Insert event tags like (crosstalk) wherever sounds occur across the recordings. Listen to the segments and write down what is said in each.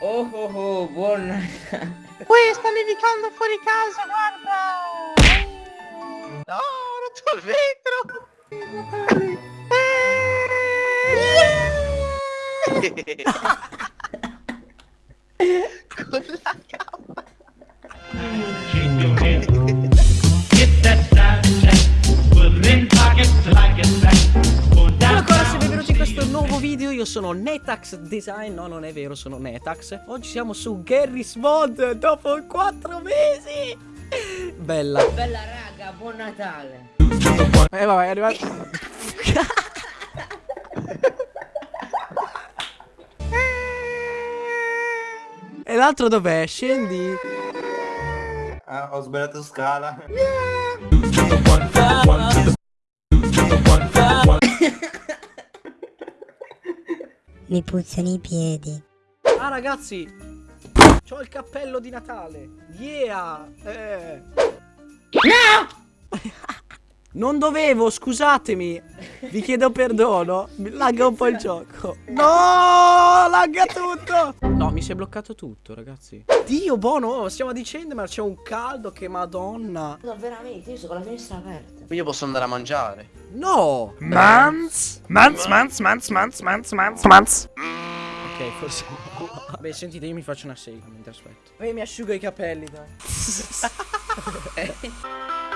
Oh oh oh, buon... Uè, sta nevicando fuori casa, guarda! No, ho rotto il vetro! (laughs) Con la video, io sono Netax Design, no non è vero sono Netax. Oggi siamo su Garry's Mod dopo 4 mesi. Bella. Bella raga, buon Natale. Eh vabbè è arrivato. E l'altro dov'è? Scendi. Ah, ho sbagliato scala. Mi puzzano i piedi. Ah ragazzi! C'ho il cappello di Natale. Yeah! Eh. Non dovevo, scusatemi. Vi chiedo perdono. Mi lagga un po' il gioco. No, lagga tutto! No, mi si è bloccato tutto ragazzi. Dio, buono, stiamo dicendo Ma c'è un caldo che madonna. No, veramente, io sono con la finestra aperta. Io posso andare a mangiare. No! Mans, mans, mans, mans, mans, mans, mans, mans. Ok, forse Beh, sentite, io mi faccio una sega mentre aspetto. Poi mi asciugo i capelli, dai (laughs) (laughs)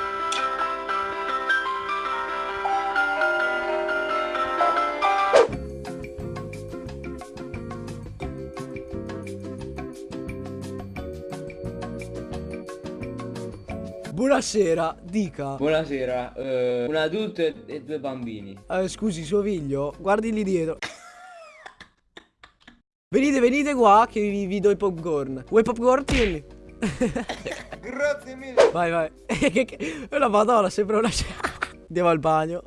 Buonasera, dica Buonasera, eh, un adulto e, e due bambini. Eh, scusi, suo figlio, guardi lì dietro. venite, venite qua che vi, vi do i popcorn. Vuoi popcorn? Tieni. (laughs) Grazie mille. Vai, vai. (laughs) Che- La madonna, sembra una... (laughs) Andiamo al bagno.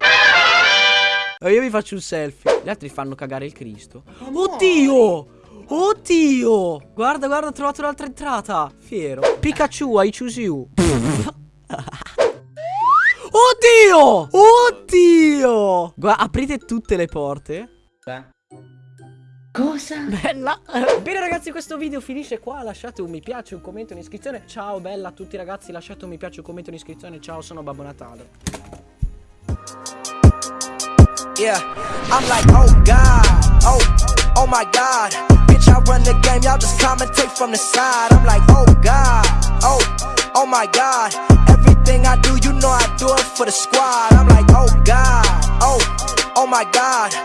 Eh, io vi faccio un selfie. Gli altri fanno cagare il Cristo. Oddio! Oddio! Guarda, guarda, ho trovato un'altra entrata. Fiero. Pikachu, I choose you. Oddio! Oddio! Guarda, aprite tutte le porte. Beh. Cosa? Bella Bene ragazzi questo video finisce qua Lasciate un mi piace, un commento, un'iscrizione Ciao bella a tutti ragazzi Lasciate un mi piace, un commento, un'iscrizione Ciao sono Babbo Natale Yeah, I'm like, oh God, oh, oh my God. Bitch, I run the game, y'all just commentate from the side. I'm like, oh God, oh, oh my God. Everything I do, you know I do it for the squad. I'm like, oh God, oh, oh my God.